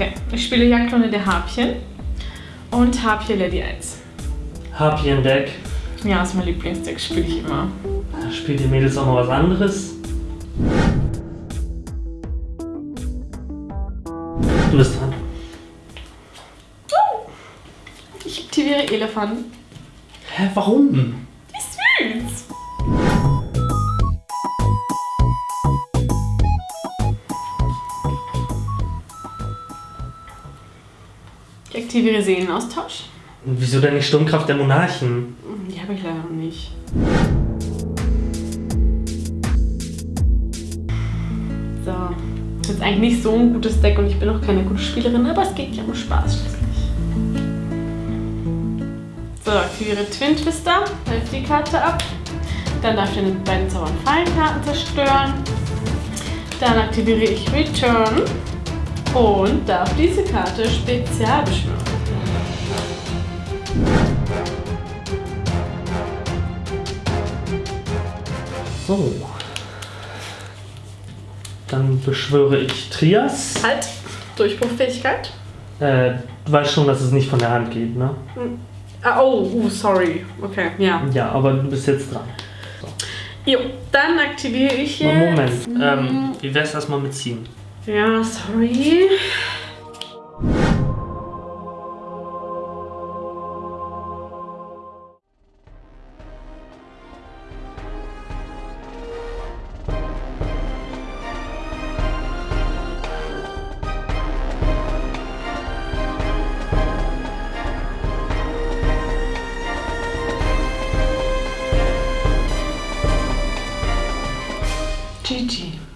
Okay, ich spiele Jagdrunde der Harpien und Harpie Lady 1. Harpien-Deck. Ja, ist mein Lieblingsdeck, spiele ich immer. Spielt die Mädels auch mal was anderes? Du bist dran. Ich aktiviere Elefant. Hä, warum? Wie süß! Ich aktiviere Seelenaustausch. Wieso denn die Sturmkraft der Monarchen? Die habe ich leider noch nicht. So. Das ist jetzt eigentlich nicht so ein gutes Deck und ich bin auch keine gute Spielerin, aber es geht ja um Spaß schließlich. So, aktiviere Twin Twister, helft die Karte ab. Dann darf ich mit beiden Zaubern Fallenkarten zerstören. Dann aktiviere ich Return und darf diese Karte spezial beschwören. So. Dann beschwöre ich Trias. Halt, Durchbruchfähigkeit. Äh, du weißt schon, dass es nicht von der Hand geht, ne? Ah, oh, uh, sorry. Okay, ja. Ja, aber du bist jetzt dran. Jo, dann aktiviere ich jetzt. Moment, ähm, wie wär's erstmal mit ziehen? Ja, sorry. GG.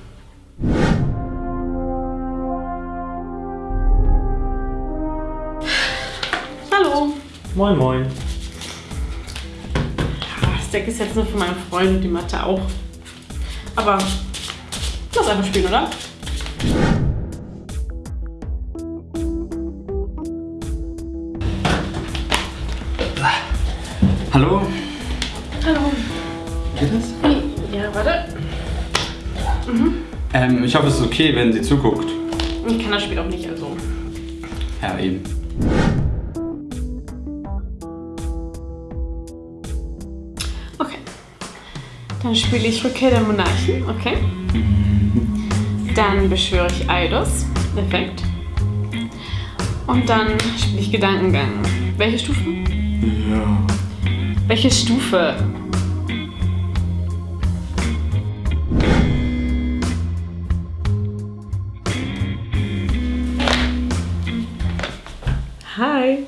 Moin, moin. Ja, Das Deck ist jetzt nur für meine Freunde und die Mathe auch. Aber lass einfach spielen, oder? Hallo? Hallo. Geht das? Ja, warte. Ähm, ich hoffe, es ist okay, wenn sie zuguckt. Ich kann das Spiel auch nicht, also. Ja, eben. Dann spiele ich Rückkehr der Monarchen, okay? Dann beschwöre ich Eidos, perfekt. Und dann spiele ich Gedankengang. Welche Stufe? Ja. Welche Stufe? Hi.